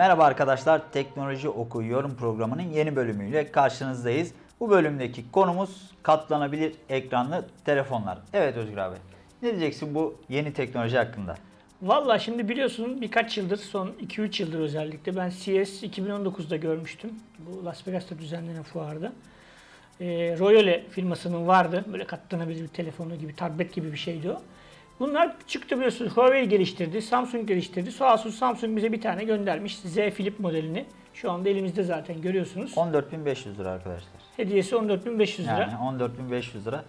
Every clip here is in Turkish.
Merhaba arkadaşlar, Teknoloji Oku Yorum programının yeni bölümüyle karşınızdayız. Bu bölümdeki konumuz katlanabilir ekranlı telefonlar. Evet Özgür abi, ne diyeceksin bu yeni teknoloji hakkında? Valla şimdi biliyorsun birkaç yıldır, son 2-3 yıldır özellikle ben CES 2019'da görmüştüm. Bu Las Vegas'ta düzenlenen fuarda. Ee, Royole firmasının vardı. Böyle katlanabilir bir telefonu gibi, tablet gibi bir şeydi o. Bunlar çıktı biliyorsunuz. Huawei geliştirdi, Samsung geliştirdi. Olsun Samsung bize bir tane göndermiş. Z Flip modelini. Şu anda elimizde zaten görüyorsunuz. 14.500 lira arkadaşlar. Hediyesi 14.500 lira. Yani 14.500 lira.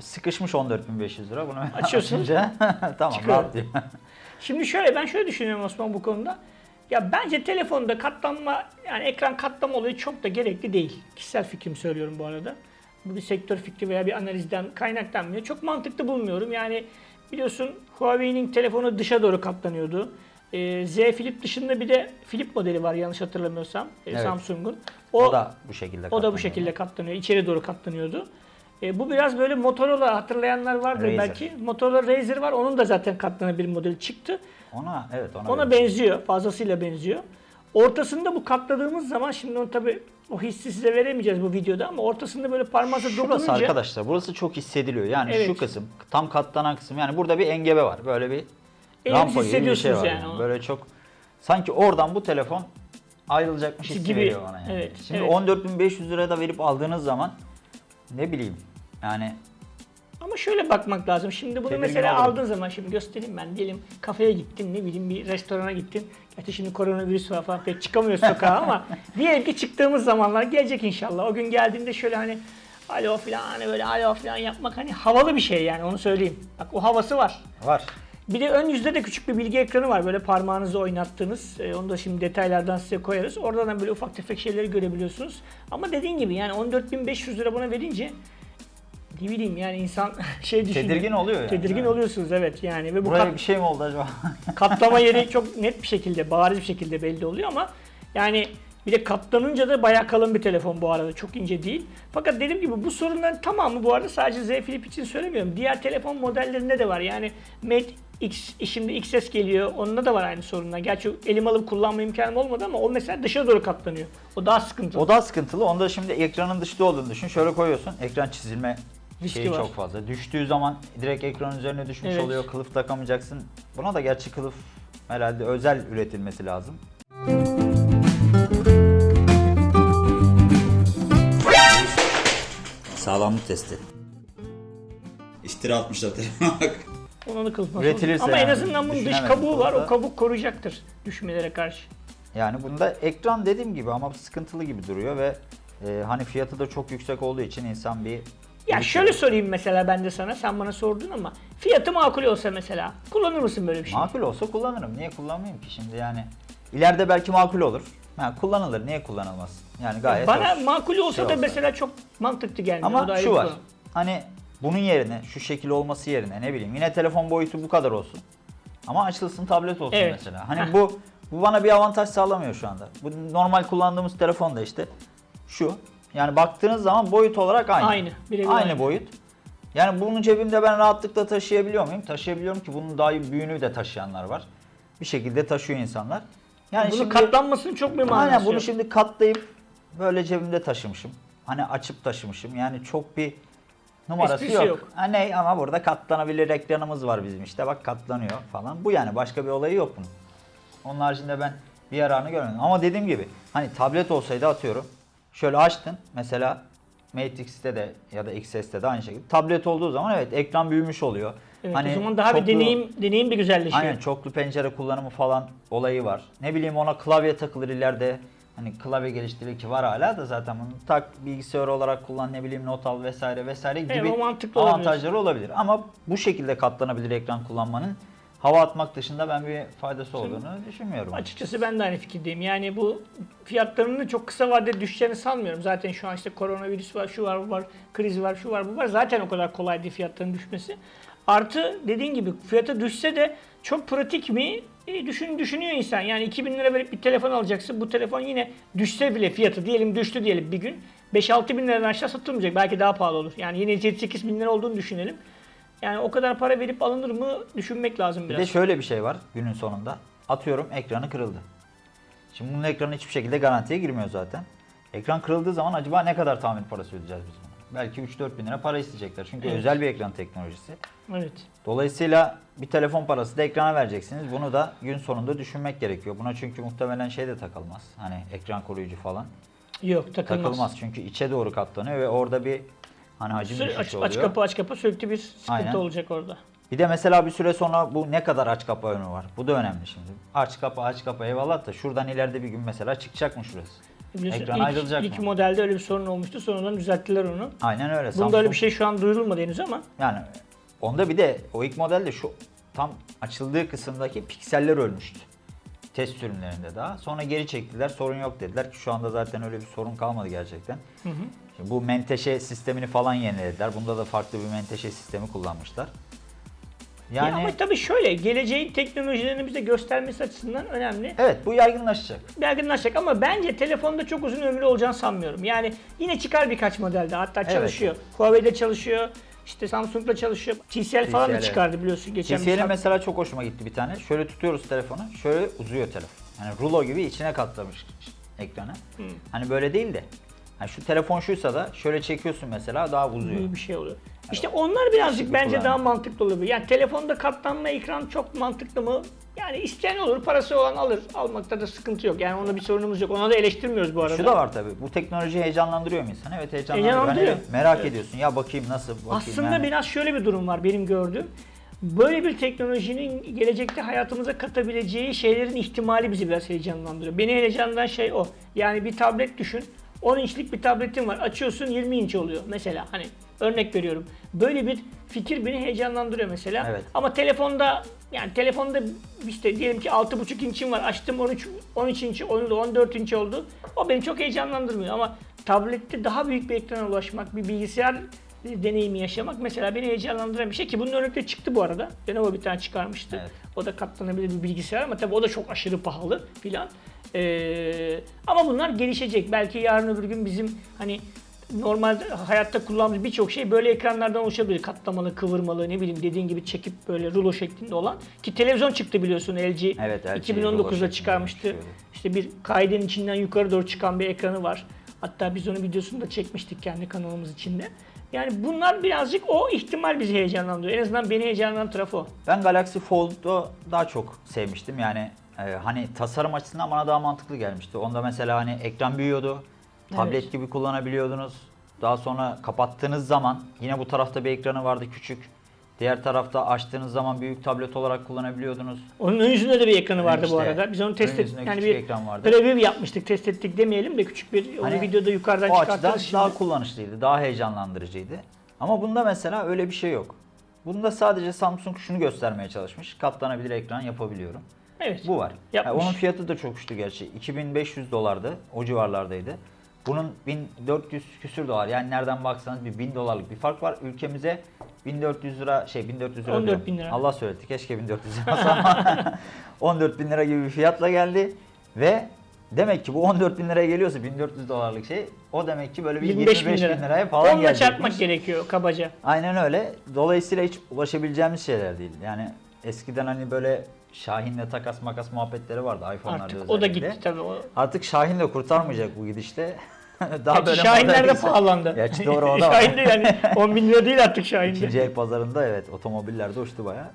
Sıkışmış 14.500 lira. Bunu Açıyorsun. açınca tamam Çıkıyor. rahat diyor. Şimdi şöyle ben şöyle düşünüyorum Osman bu konuda. Ya bence telefonda katlanma yani ekran katlama olayı çok da gerekli değil. Kişisel fikrimi söylüyorum bu arada. Bu bir sektör fikri veya bir analizden kaynaklanmıyor. Çok mantıklı bulmuyorum. Yani biliyorsun Huawei'nin telefonu dışa doğru katlanıyordu. Ee, Z Flip dışında bir de Flip modeli var yanlış hatırlamıyorsam e, Evet. Samsung'un. O, da bu şekilde o da bu şekilde katlanıyor. içeri doğru katlanıyordu. E, bu biraz böyle Motorola hatırlayanlar vardır Razer. belki. Motorola Razer var. Onun da zaten katlanabilir modeli çıktı. Ona evet ona. Ona benziyor. benziyor. Fazlasıyla benziyor. Ortasında bu katladığımız zaman şimdi onu tabi o hissi size veremeyeceğiz bu videoda ama ortasında böyle Şurası dokununca arkadaşlar burası çok hissediliyor. Yani Evet. şu kısım tam katlanan kısım yani burada bir engebe var. Böyle bir Eliniz rampa gibi bir şey var. yani. Böyle çok sanki oradan bu telefon ayrılacakmış hissi Gibi. veriyor bana yani. Evet, Şimdi evet. 14.500 liraya da verip aldığınız zaman ne bileyim yani ama şöyle bakmak lazım. Şimdi bunu Tedirgin mesela aldığın zaman şimdi göstereyim ben. Diyelim kafeye gittin ne bileyim bir restorana gittin. Gerçi şimdi koronavirüs var falan pek çıkamıyoruz sokağa ama diyelim ki çıktığımız zamanlar gelecek inşallah. O gün geldiğinde şöyle hani alo falan hani böyle alo falan yapmak hani havalı bir şey yani onu söyleyeyim. Bak o havası var. var. Bir de ön yüzde de küçük bir bilgi ekranı var. Böyle parmağınızı oynattığınız. Ee, onu da şimdi detaylardan size koyarız. Oradan böyle ufak tefek şeyleri görebiliyorsunuz. Ama dediğin gibi yani 14.500 lira buna verince ne bileyim yani insan şey düşünüyor. Tedirgin oluyor yani. Tedirgin Evet. oluyorsunuz evet yani. Ve bu Buraya kat- bir şey mi oldu acaba? katlama yeri çok net bir şekilde, bariz bir şekilde belli oluyor ama yani bir de katlanınca da bayağı kalın bir telefon bu arada. Çok ince değil. Fakat dediğim gibi bu sorunların tamamı bu arada sadece Z Flip için söylemiyorum. Diğer telefon modellerinde de var. Yani Mate X, şimdi XS geliyor. Onda da var aynı sorunlar. Gerçi elim alıp kullanma imkanım olmadı ama o mesela dışa doğru katlanıyor. O daha sıkıntılı. o da sıkıntılı. Onda şimdi ekranın dışta olduğunu düşün. Şöyle koyuyorsun. Ekran çizilme Riski şeyi var. çok fazla. Düştüğü zaman direkt ekran üzerine düşmüş Evet. oluyor. Kılıf takamayacaksın. Buna da gerçi kılıf herhalde özel üretilmesi lazım. Sağlamlık testi. İftira atmışlar telefona. Ona da kılıf Üretilirse Ama en yani, azından bunun dış kabuğu var. O kabuk koruyacaktır düşmelere karşı. Yani bunda ekran dediğim gibi ama sıkıntılı gibi duruyor ve e, hani fiyatı da çok yüksek olduğu için insan bir Ya şöyle sorayım mesela ben de sana, sen bana sordun ama fiyatı makul olsa mesela kullanır mısın böyle bir şey? makul olsa kullanırım. Niye kullanmayayım ki şimdi yani ileride belki makul olur. Ha, kullanılır. Niye kullanılmaz? Yani gayet Bana hoş. makul olsa şey da olsa. mesela çok mantıklı gelmiyor. O da Ama ayrı şu bir var. konu. Hani bunun yerine şu şekil olması yerine ne bileyim yine telefon boyutu bu kadar olsun. Ama açılsın tablet olsun Evet. mesela. Hani bu bu bana bir avantaj sağlamıyor şu anda. Bu normal kullandığımız telefon da işte şu. Yani baktığınız zaman boyut olarak aynı. Aynı, aynı, aynı. boyut. Yani bunu cebimde ben rahatlıkla taşıyabiliyor muyum? Taşıyabiliyorum ki bunun daha büyüğünü de taşıyanlar var. Bir şekilde taşıyor insanlar. Yani Bunun şimdi- katlanmasının çok bir manası Aynen bunu yok. şimdi katlayıp böyle cebimde taşımışım. Hani açıp taşımışım. Yani çok bir numarası Esprisi yok. yok. Ha ne ama burada katlanabilir ekranımız var bizim işte. Bak katlanıyor falan. Bu yani başka bir olayı yok bunun. Onun haricinde ben bir yararını görmedim. Ama dediğim gibi hani tablet olsaydı atıyorum. Şöyle açtın mesela Mate X'te de ya da XS'te de aynı şekilde. Tablet olduğu zaman evet ekran büyümüş oluyor. Evet, Hani o zaman daha bir çoklu- deneyim deneyim bir güzelleşiyor. Aynen çoklu pencere kullanımı falan olayı var. Ne bileyim ona klavye takılır ileride. Hani klavye geliştirir ki var hala da zaten bunu tak bilgisayar olarak kullan ne bileyim not al vesaire vesaire gibi Evet, avantajları olabilir. Ama bu şekilde katlanabilir ekran kullanmanın hava atmak dışında ben bir faydası olduğunu düşünmüyorum. Açıkçası ben de aynı fikirdeyim. Yani bu fiyatlarının çok kısa vadede düşeceğini sanmıyorum. Zaten şu an işte koronavirüs var, şu var, bu var, kriz var, şu var, bu var. Zaten o kadar kolay değil fiyatların düşmesi. Artı dediğin gibi fiyata düşse de çok pratik mi? E, düşün, düşünüyor insan. Yani 2000 lira verip bir telefon alacaksın. Bu telefon yine düşse bile fiyatı diyelim düştü diyelim bir gün. 5-6 bin liradan aşağı satılmayacak. Belki daha pahalı olur. Yani yine 7-8 bin lira olduğunu düşünelim. Yani o kadar para verip alınır mı düşünmek lazım Bir biraz. de şöyle bir şey var günün sonunda. Atıyorum ekranı kırıldı. Şimdi bunun ekranı hiçbir şekilde garantiye girmiyor zaten. Ekran kırıldığı zaman acaba ne kadar tamir parası ödeyeceğiz biz buna? Belki 3-4 bin lira para isteyecekler. Çünkü Evet. özel bir ekran teknolojisi. Evet. Dolayısıyla bir telefon parası da ekrana vereceksiniz. Bunu da gün sonunda düşünmek gerekiyor. Buna çünkü muhtemelen şey de takılmaz. Hani ekran koruyucu falan Yok takılmaz. takılmaz. Çünkü içe doğru katlanıyor ve orada bir hani hacim Sü- düşüşü aç, oluyor. aç kapı aç kapı sürekli bir sıkıntı Aynen. olacak orada. Bir de mesela bir süre sonra bu ne kadar aç kapa önü var. Bu da önemli şimdi. Aç kapa aç kapa eyvallah da şuradan ileride bir gün mesela çıkacak mı şurası? Biliyorsun Ekran ilk, ayrılacak ilk mı? modelde öyle bir sorun olmuştu. Sonradan düzelttiler onu. Aynen öyle. Bunda öyle Samsung- bir şey şu an duyurulmadı henüz ama Yani onda bir de o ilk modelde şu tam açıldığı kısımdaki pikseller ölmüştü. Test sürümlerinde daha. Sonra geri çektiler. Sorun yok dediler ki şu anda zaten öyle bir sorun kalmadı gerçekten. Şimdi bu menteşe sistemini falan yenilediler. Bunda da farklı bir menteşe sistemi kullanmışlar. Ya Yani ama tabii şöyle geleceğin teknolojilerini bize göstermesi açısından önemli. evet bu yaygınlaşacak. Yaygınlaşacak ama bence telefonda çok uzun ömürlü olacağını sanmıyorum. Yani yine çıkar birkaç modelde hatta Evet. çalışıyor. Huawei'de çalışıyor. işte Samsung'da çalışıyor. TCL falan da TCL, çıkardı biliyorsun geçen saat- mesela çok hoşuma gitti bir tane. Şöyle tutuyoruz telefonu, şöyle uzuyor telefon. Yani rulo gibi içine katlamış ekranı. Hani böyle değil de. Hani şu telefon şuysa da şöyle çekiyorsun mesela daha uzuyor. büyük bir şey oluyor. İşte onlar birazcık bir bence daha mantıklı olabilir. Yani telefonda katlanma ekran çok mantıklı mı? Yani isteyen olur, parası olan alır. Almakta da sıkıntı yok. Yani onda bir sorunumuz yok. Ona da eleştirmiyoruz bu arada. Şu da var tabii. Bu teknoloji heyecanlandırıyor mu insanı? Evet heyecanlandırıyor. Heyecanlandırıyor. Hani merak ediyorsun. Ya bakayım nasıl bakayım. Aslında yani. biraz şöyle bir durum var benim gördüğüm. Böyle bir teknolojinin gelecekte hayatımıza katabileceği şeylerin ihtimali bizi biraz heyecanlandırıyor. Beni heyecanlandıran şey o. Yani bir tablet düşün. 10 inçlik bir tabletin var. Açıyorsun 20 inç oluyor mesela. Hani örnek veriyorum. Böyle bir fikir beni heyecanlandırıyor mesela. Evet. Ama telefonda yani telefonda işte diyelim ki 6.5 inçim var. Açtım 13 13 inç oldu, 14 inç oldu. O beni çok heyecanlandırmıyor ama tablette daha büyük bir ekrana ulaşmak, bir bilgisayar deneyimi yaşamak mesela beni heyecanlandıran bir şey ki bunun örnekleri çıktı bu arada. Lenovo bir tane çıkarmıştı. Evet. O da katlanabilir bir bilgisayar ama tabii o da çok aşırı pahalı filan. Ee, ama bunlar gelişecek. Belki yarın öbür gün bizim hani normal hayatta kullandığımız birçok şey böyle ekranlardan oluşabilir. Katlamalı, kıvırmalı, ne bileyim dediğin gibi çekip böyle rulo şeklinde olan. Ki televizyon çıktı biliyorsun LG. Evet, LG rulo 2019'da şeklinde çıkarmıştı. İşte bir kaidenin içinden yukarı doğru çıkan bir ekranı var. Hatta biz onun videosunu da çekmiştik kendi kanalımız içinde. Yani bunlar birazcık o ihtimal bizi heyecanlandırıyor. En azından beni heyecanlandıran tarafı o. Ben Galaxy Fold'u daha çok sevmiştim. Yani e, hani tasarım açısından bana daha mantıklı gelmişti. Onda mesela hani ekran büyüyordu. Tablet Evet. gibi kullanabiliyordunuz. Daha sonra kapattığınız zaman yine bu tarafta bir ekranı vardı küçük. Diğer tarafta açtığınız zaman büyük tablet olarak kullanabiliyordunuz. Onun ön yüzünde de bir ekranı vardı bu işte, arada. Biz onu test ettik. Yani bir ekran vardı. review yapmıştık, test ettik demeyelim de küçük bir onu Hani videoda yukarıdan o açıdan şimdi. daha kullanışlıydı, daha heyecanlandırıcıydı. Ama bunda mesela öyle bir şey yok. Bunda sadece Samsung şunu göstermeye çalışmış. Katlanabilir ekran yapabiliyorum. Evet. Bu var. Yapmış. Ha, onun fiyatı da çok uçtu gerçi. 2500 dolardı. O civarlardaydı. Bunun 1400 küsür dolar. Yani nereden baksanız bir 1000 dolarlık bir fark var. Ülkemize 1400 lira şey 1400 lira 14 diyorum. bin lira. Allah söyletti. Keşke 1400 lira olsa ama 14 bin lira gibi bir fiyatla geldi. Ve demek ki bu 14 bin liraya geliyorsa 1400 dolarlık şey o demek ki böyle bir 25 25 bin bin, lira. liraya falan Onunla çarpmak gerekiyor kabaca. Aynen öyle. Dolayısıyla hiç ulaşabileceğimiz şeyler değil. Yani eskiden hani böyle Şahin'le takas makas muhabbetleri vardı iPhone'larda Artık özellikle. o da gitti tabii. O, Artık Şahin de kurtarmayacak bu gidişle. Daha Gerçi böyle Şahinler de pahalandı. Gerçi doğru o da var. Şahin de yani 10 bin lira değil artık Şahin'de. İkinci el pazarında evet otomobiller de uçtu bayağı.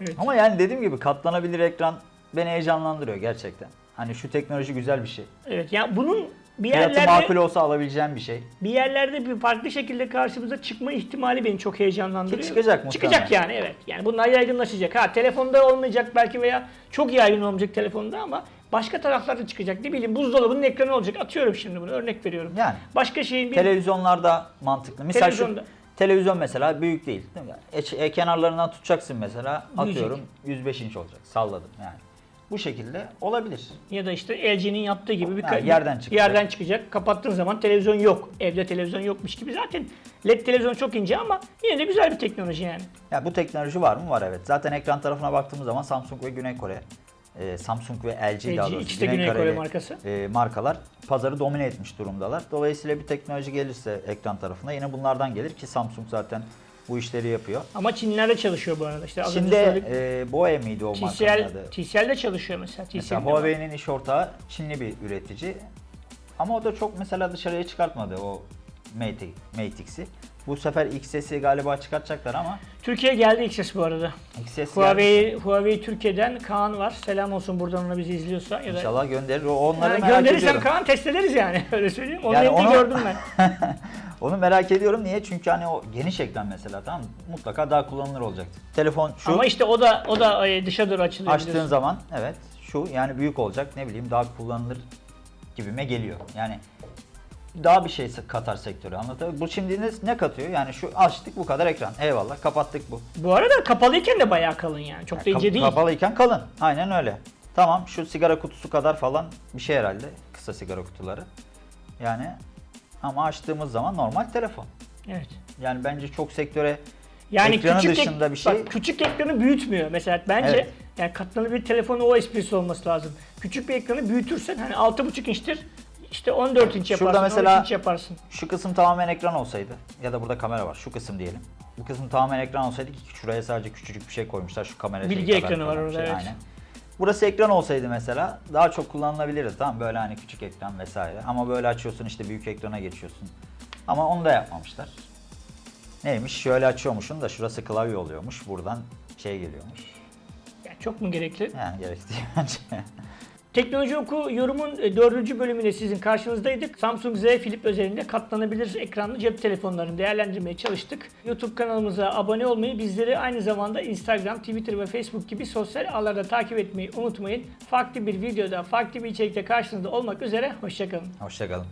Evet. Ama yani dediğim gibi katlanabilir ekran beni heyecanlandırıyor gerçekten. Hani şu teknoloji güzel bir şey. Evet yani bunun bir Fiyatı yerlerde makul olsa alabileceğim bir şey. bir yerlerde bir farklı şekilde karşımıza çıkma ihtimali beni çok heyecanlandırıyor. Ki çıkacak muhtemelen. Çıkacak yani evet. Yani bunlar yaygınlaşacak. Ha telefonda olmayacak belki veya çok yaygın olmayacak telefonda ama başka taraflarda çıkacak. Ne bileyim buzdolabının ekranı olacak. Atıyorum şimdi bunu örnek veriyorum. Yani. Başka şeyin bir Televizyonlarda mantıklı. Mesela Televizyonda. şu televizyon mesela büyük değil. değil mi? E, e, kenarlarından tutacaksın mesela Büyüyecek. atıyorum 105 inç olacak. Salladım yani. Bu şekilde olabilir. ya da işte LG'nin yaptığı gibi bir ka- yerden çıkacak. yerden çıkacak. Kapattığın zaman televizyon yok. Evde televizyon yokmuş gibi. Zaten LED televizyon çok ince ama yine de güzel bir teknoloji yani. Ya bu teknoloji var mı? Var evet. Zaten ekran tarafına baktığımız zaman Samsung ve Güney Kore, e, Samsung ve LG, daha LG, doğrusu ikisi de Güney Kore markası. e, markalar pazarı domine etmiş durumdalar. Dolayısıyla bir teknoloji gelirse ekran tarafına yine bunlardan gelir ki Samsung zaten bu işleri yapıyor. Ama Çinlilerde çalışıyor bu arada. İşte az Şimdi söyledik. e, Boe miydi o TCL, adı? TCL'de çalışıyor mesela. Mesela TCL'de var. Huawei'nin iş ortağı Çinli bir üretici. Ama o da çok mesela dışarıya çıkartmadı o Mate, X'i. Bu sefer XS'i galiba çıkartacaklar ama Türkiye'ye geldi XS bu arada. XS Huawei. Huawei Türkiye'den Kaan var. Selam olsun buradan ona bizi izliyorsa. Ya da İnşallah gönderir. Onları Yani merak gönderirsen ediyorum. Kaan test ederiz yani. Öyle söyleyeyim. Onu Yani onu- gördüm ben. Onu merak ediyorum. Niye? Çünkü hani o geniş ekran mesela tamam? Mutlaka daha kullanılır olacaktır. Telefon şu Ama işte o da o da dışa doğru açılıyor. açtığın biliyorsun. zaman evet şu yani büyük olacak ne bileyim daha kullanılır gibime geliyor. Yani daha bir şey katar sektöre anlatabiliyor Bu şimdi ne, ne katıyor? Yani şu açtık bu kadar ekran. Eyvallah kapattık bu. Bu arada kapalıyken de bayağı kalın yani. Çok da Kap- ince değil. Kapalıyken kalın. Aynen öyle. Tamam şu sigara kutusu kadar falan bir şey herhalde. Kısa sigara kutuları. Yani ama açtığımız zaman normal telefon. Evet. Yani bence çok sektöre Yani Ekranı küçük dışında ek- bir şey- Bak, küçük ekranı büyütmüyor mesela bence. Evet. Yani katlanır bir telefonun o esprisi olması lazım. Küçük bir ekranı büyütürsen hani 6.5 inçtir. İşte 14 inç Şurada yaparsın, mesela- 13 inç yaparsın. Şu kısım tamamen ekran olsaydı ya da burada kamera var şu kısım diyelim. Bu kısım tamamen ekran olsaydı ki şuraya sadece küçücük bir şey koymuşlar şu kamera Bilgi kadar ekranı var orada, evet. Aynen. Burası ekran olsaydı mesela daha çok kullanılabilirdi tamam böyle hani küçük ekran vesaire. Ama böyle açıyorsun işte büyük ekrana geçiyorsun. Ama onu da yapmamışlar. Neymiş şöyle açıyormuşsun da şurası klavye oluyormuş buradan şey geliyormuş. Yani çok mu gerekli? Yani gerekli bence. Teknoloji Oku yorumun e, dördüncü bölümünde sizin karşınızdaydık. Samsung Z Flip özelinde katlanabilir ekranlı cep telefonlarını değerlendirmeye çalıştık. YouTube kanalımıza abone olmayı, bizleri aynı zamanda Instagram, Twitter ve Facebook gibi sosyal ağlarda takip etmeyi unutmayın. Farklı bir videoda, farklı bir içerikte karşınızda olmak üzere. Hoşçakalın. Hoşçakalın.